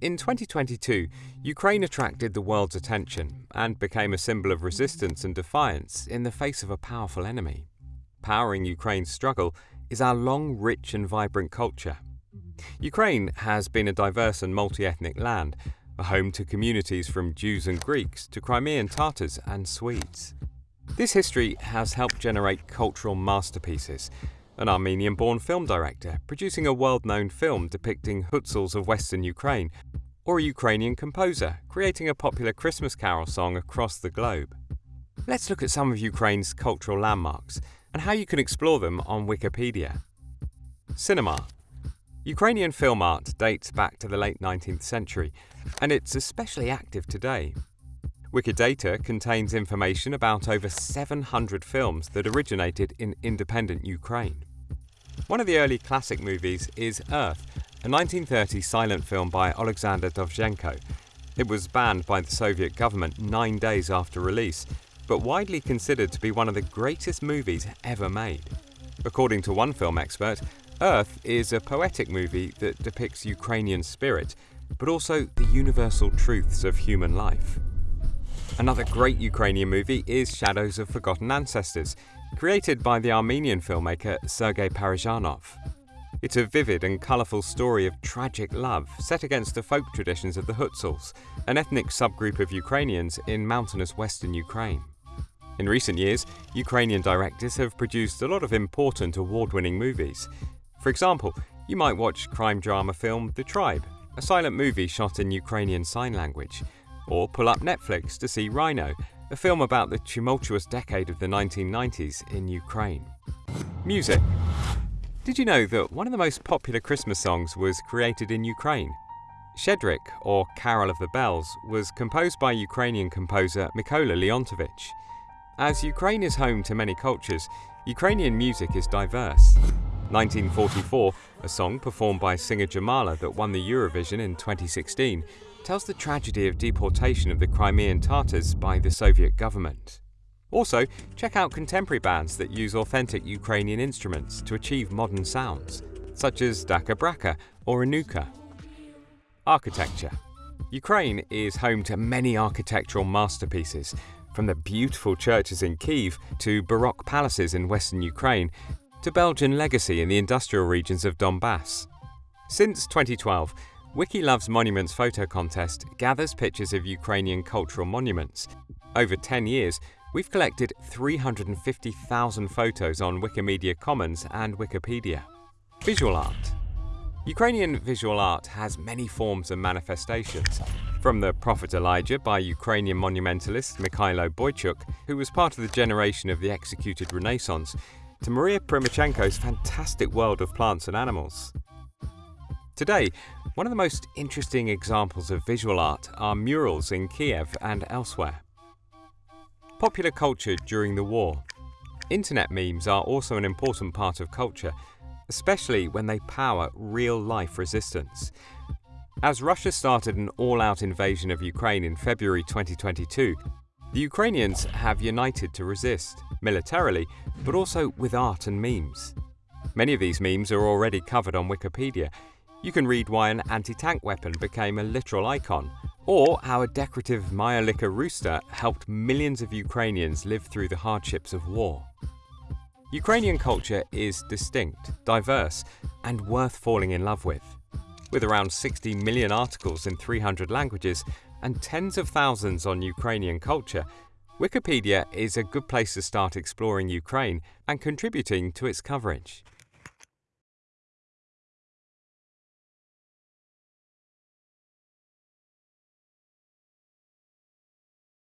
In 2022, Ukraine attracted the world's attention and became a symbol of resistance and defiance in the face of a powerful enemy. Powering Ukraine's struggle is our long, rich, and vibrant culture. Ukraine has been a diverse and multi ethnic land, a home to communities from Jews and Greeks to Crimean Tatars and Swedes. This history has helped generate cultural masterpieces an Armenian born film director producing a world known film depicting Hutsuls of Western Ukraine, or a Ukrainian composer creating a popular Christmas carol song across the globe. Let's look at some of Ukraine's cultural landmarks and how you can explore them on Wikipedia. Cinema. Ukrainian film art dates back to the late 19th century, and it's especially active today. Wikidata contains information about over 700 films that originated in independent Ukraine. One of the early classic movies is Earth, a 1930 silent film by Alexander Dovzhenko. It was banned by the Soviet government nine days after release, but widely considered to be one of the greatest movies ever made. According to one film expert, Earth is a poetic movie that depicts Ukrainian spirit, but also the universal truths of human life. Another great Ukrainian movie is Shadows of Forgotten Ancestors, created by the Armenian filmmaker Sergei Parajanov. It's a vivid and colourful story of tragic love set against the folk traditions of the Hutsuls, an ethnic subgroup of Ukrainians in mountainous western Ukraine. In recent years, Ukrainian directors have produced a lot of important award winning movies. For example, you might watch crime drama film The Tribe, a silent movie shot in Ukrainian Sign Language, or pull up Netflix to see Rhino, a film about the tumultuous decade of the 1990s in Ukraine. Music. Did you know that one of the most popular Christmas songs was created in Ukraine? Shchedryk, or Carol of the Bells, was composed by Ukrainian composer Mykola Leontovich. As Ukraine is home to many cultures, Ukrainian music is diverse. 1944, a song performed by singer Jamala that won the Eurovision in 2016, tells the tragedy of deportation of the Crimean Tatars by the Soviet government. Also, check out contemporary bands that use authentic Ukrainian instruments to achieve modern sounds, such as DakhaBrakha or ONUKA. Architecture Ukraine is home to many architectural masterpieces, from the beautiful churches in Kiev to Baroque palaces in western Ukraine to Belgian legacy in the industrial regions of Donbass. Since 2012, Wiki Loves Monuments photo contest gathers pictures of Ukrainian cultural monuments. Over 10 years, we've collected 350,000 photos on Wikimedia Commons and Wikipedia. Visual art. Ukrainian visual art has many forms and manifestations, from the Prophet Elijah by Ukrainian monumentalist Mikhailo Boychuk, who was part of the generation of the executed Renaissance, to Maria Primachenko's fantastic world of plants and animals. Today, one of the most interesting examples of visual art are murals in Kiev and elsewhere. Popular culture during the war. Internet memes are also an important part of culture, especially when they power real life resistance. As Russia started an all out invasion of Ukraine in February 2022, the Ukrainians have united to resist, militarily, but also with art and memes. Many of these memes are already covered on Wikipedia, you can read why an anti-tank weapon became a literal icon, or how a decorative majolica rooster helped millions of Ukrainians live through the hardships of war. Ukrainian culture is distinct, diverse, and worth falling in love with. With around 60 million articles in 300 languages and tens of thousands on Ukrainian culture, Wikipedia is a good place to start exploring Ukraine and contributing to its coverage.